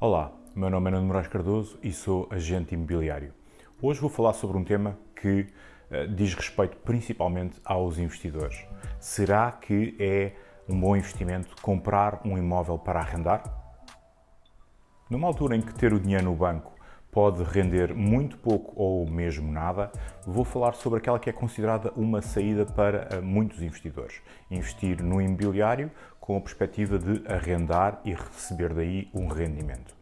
Olá, meu nome é Nuno Moraes Cardoso e sou agente imobiliário. Hoje vou falar sobre um tema que uh, diz respeito principalmente aos investidores. Será que é um bom investimento comprar um imóvel para arrendar? Numa altura em que ter o dinheiro no banco pode render muito pouco ou mesmo nada, vou falar sobre aquela que é considerada uma saída para eh, muitos investidores. Investir no imobiliário com a perspectiva de arrendar e receber daí um rendimento.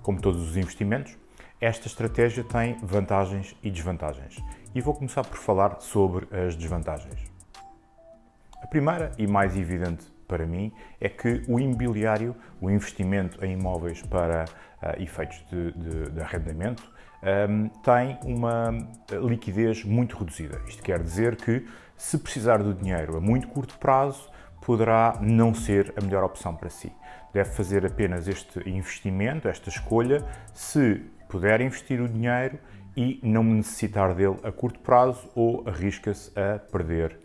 Como todos os investimentos, esta estratégia tem vantagens e desvantagens. E vou começar por falar sobre as desvantagens. A primeira e mais evidente para mim é que o imobiliário, o investimento em imóveis para uh, efeitos de, de, de arrendamento, um, tem uma liquidez muito reduzida. Isto quer dizer que, se precisar do dinheiro a muito curto prazo, poderá não ser a melhor opção para si. Deve fazer apenas este investimento, esta escolha, se puder investir o dinheiro e não necessitar dele a curto prazo ou arrisca-se a perder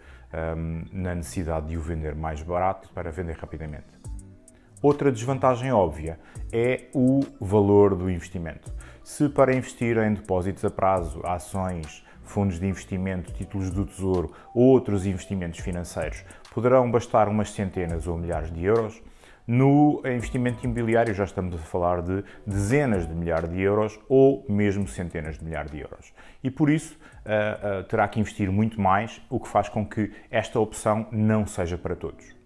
um, na necessidade de o vender mais barato para vender rapidamente. Outra desvantagem óbvia é o valor do investimento. Se para investir em depósitos a prazo, ações, fundos de investimento, títulos do Tesouro ou outros investimentos financeiros poderão bastar umas centenas ou milhares de euros, no investimento imobiliário já estamos a falar de dezenas de milhares de euros ou mesmo centenas de milhares de euros. E por isso uh, uh, terá que investir muito mais, o que faz com que esta opção não seja para todos.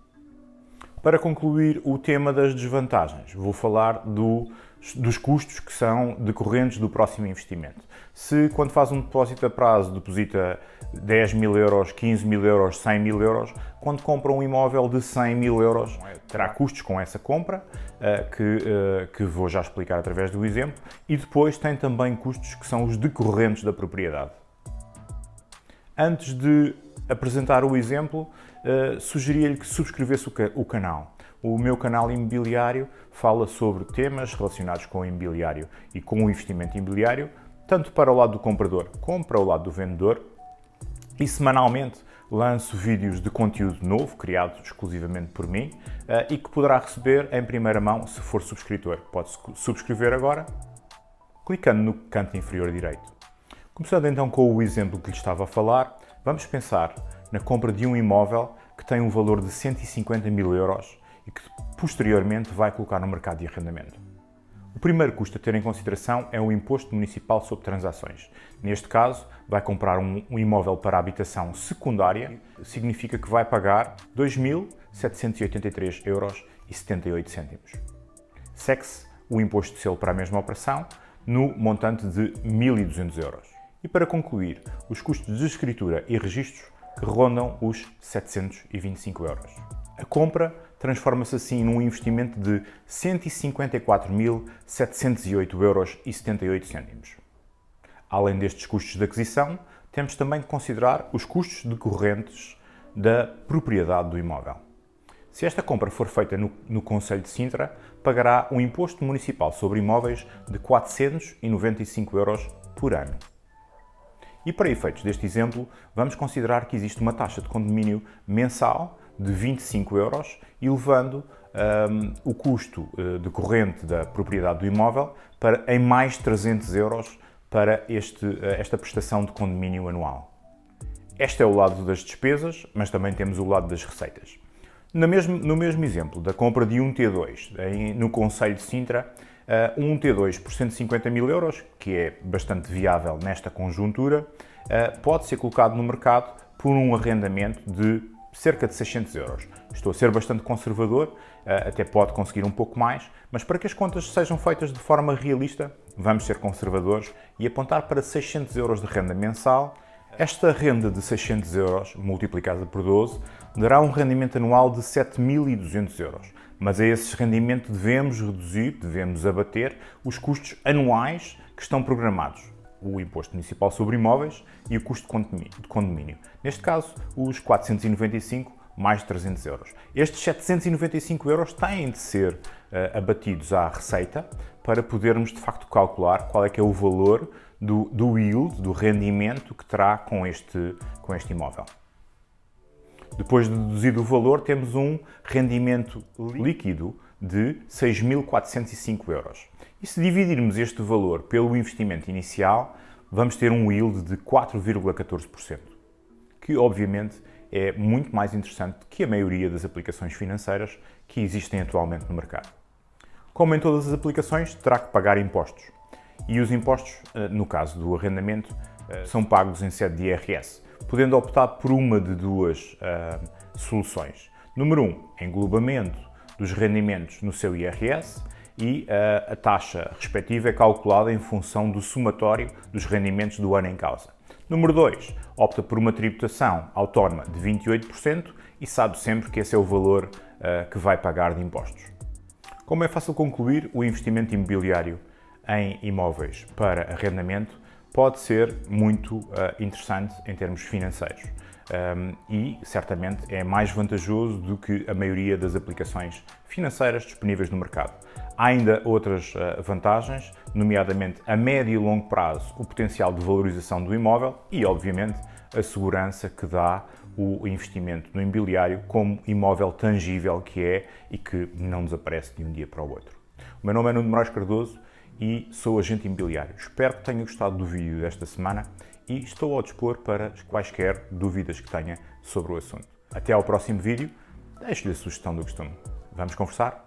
Para concluir o tema das desvantagens, vou falar do dos custos que são decorrentes do próximo investimento. Se quando faz um depósito a prazo deposita 10 mil euros, 15 mil euros, 100 mil euros, quando compra um imóvel de 100 mil euros, terá custos com essa compra, eh, que, eh, que vou já explicar através do exemplo, e depois tem também custos que são os decorrentes da propriedade. Antes de apresentar o exemplo, eh, sugeria-lhe que subscrevesse o canal o meu canal imobiliário fala sobre temas relacionados com o imobiliário e com o investimento imobiliário, tanto para o lado do comprador como para o lado do vendedor. E semanalmente lanço vídeos de conteúdo novo, criado exclusivamente por mim, eh, e que poderá receber em primeira mão se for subscritor. Pode subscrever agora, clicando no canto inferior direito. Começando então com o exemplo que lhe estava a falar, vamos pensar na compra de um imóvel que tem um valor de 150 mil euros e que posteriormente vai colocar no mercado de arrendamento. O primeiro custo a ter em consideração é o Imposto Municipal sobre Transações. Neste caso, vai comprar um, imóvel para habitação secundária, significa que vai pagar 2.783 euros e 78 cêntimos. Segue-se o imposto de selo para a mesma operação no montante de 1.200 euros. E para concluir, os custos de escritura e registros que rondam os 725 euros. A compra transforma-se assim num investimento de 154.708 euros e 78 cêntimos. Além destes custos de aquisição, temos também que considerar os custos decorrentes da propriedade do imóvel. Se esta compra for feita no, no Conselho de Sintra, pagará um imposto municipal sobre imóveis de 495 euros por ano. E para efeitos deste exemplo, vamos considerar que existe uma taxa de condomínio mensal de 25 euros, elevando um, o custo uh, decorrente da propriedade do imóvel para, em mais 300 euros para este, uh, esta prestação de condomínio anual. Este é o lado das despesas, mas também temos o lado das receitas. No mesmo, no mesmo exemplo da compra de um T2 em, no Conselho de Sintra, uh, um T2 por 150 mil euros, que é bastante viável nesta conjuntura, uh, pode ser colocado no mercado por um arrendamento de cerca de 600 euros. Estou a ser bastante conservador, eh, até pode conseguir um pouco mais, mas para que as contas sejam feitas de forma realista, vamos ser conservadores e apontar para 600 euros de renda mensal. Esta renda de 600 euros, multiplicada por 12, dará um rendimento anual de 7.200 euros. Mas a esse rendimento devemos reduzir, devemos abater os custos anuais que estão programados o Imposto Municipal sobre Imóveis e o custo de condomínio. Neste caso, os 495 mais 300 euros. Estes 795 euros têm de ser uh, abatidos à receita para podermos de facto calcular qual é que é o valor do, do yield, do rendimento que terá com este, com este imóvel. Depois de deduzido o valor, temos um rendimento líquido de 6.405 euros. E se dividirmos este valor pelo investimento inicial, vamos ter um yield de 4,14%, que obviamente é muito mais interessante que a maioria das aplicações financeiras que existem atualmente no mercado. Como em todas as aplicações, terá que pagar impostos. E os impostos, eh, no caso do arrendamento, eh, são pagos em sede de IRS, podendo optar por uma de duas uh, soluções. Número 1, um, englobamento dos rendimentos no seu IRS e uh, a taxa respectiva é calculada em função do somatório dos rendimentos do ano em causa. Número 2, opta por uma tributação autónoma de 28% e sabe sempre que esse é o valor uh, que vai pagar de impostos. Como é fácil concluir, o investimento imobiliário em imóveis para arrendamento pode ser muito uh, interessante em termos financeiros um, e certamente é mais vantajoso do que a maioria das aplicações financeiras disponíveis no mercado. Há ainda outras uh, vantagens, nomeadamente a médio e longo prazo o potencial de valorização do imóvel e, obviamente, a segurança que dá o investimento no imobiliário como imóvel tangível que é e que não desaparece de um dia para o outro. O meu nome é Nuno Moraes Cardoso e sou agente imobiliário. Espero que tenha gostado do vídeo desta semana e estou ao dispor para quaisquer dúvidas que tenha sobre o assunto. Até ao próximo vídeo, deixo-lhe a sugestão do costume. Vamos conversar?